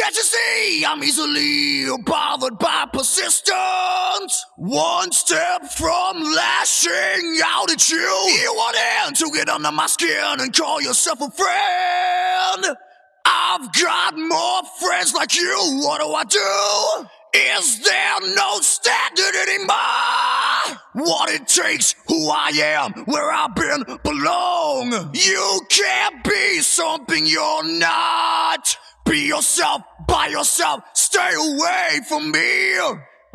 Can't you see I'm easily bothered by persistence? One step from lashing out at you. You want in to get under my skin and call yourself a friend. I've got more friends like you. What do I do? Is there no standard anymore? What it takes, who I am, where I've been, belong. You can't be something you're not. Be yourself, by yourself, stay away from me.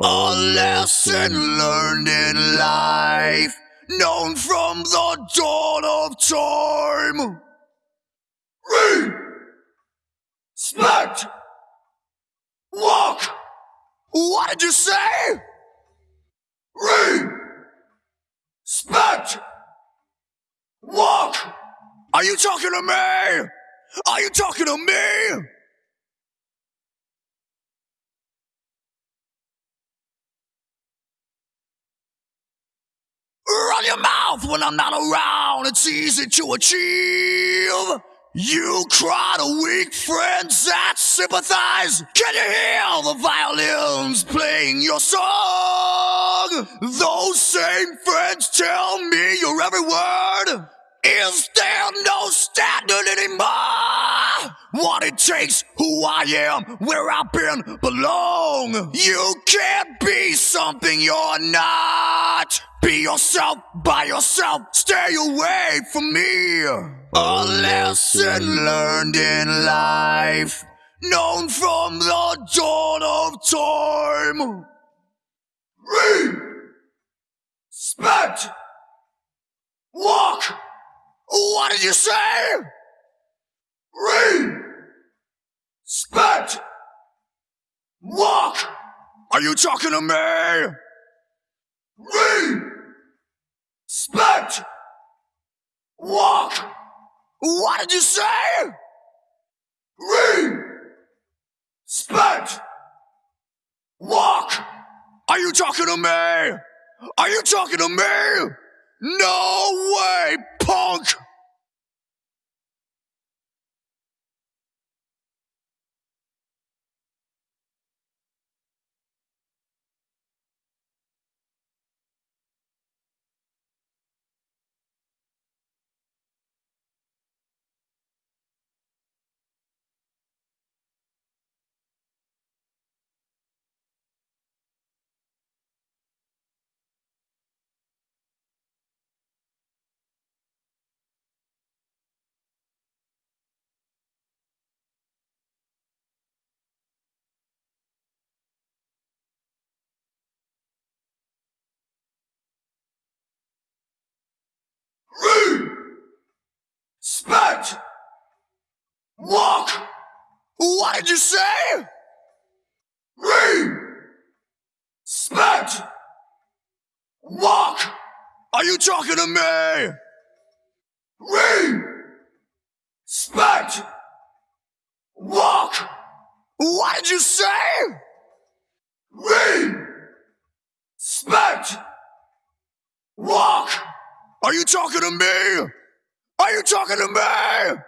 A lesson learned in life, known from the dawn of time. Respect. Walk. What did you say? Respect. Walk. Are you talking to me? Are you talking to me? Your mouth when I'm not around. It's easy to achieve. You cry to weak friends that sympathize. Can you hear the violins playing your song? Those same friends tell me your every word. Is there no standard anymore? What it takes, who I am, where I've been, belong. You can't be something you're not. Be yourself, by yourself, stay away from me. A lesson learned in life, known from the dawn of time. Respect. Walk. What did you say? Respect. Walk. Are you talking to me? Respect. Walk. What did you say? Respect. Walk. Are you talking to me? Are you talking to me? No way, punk! Walk. What did you say? Respect. Walk. Are you talking to me? Respect. Walk. What did you say? Respect. Walk. Are you talking to me? Are you talking to me?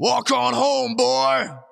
Walk on home, boy.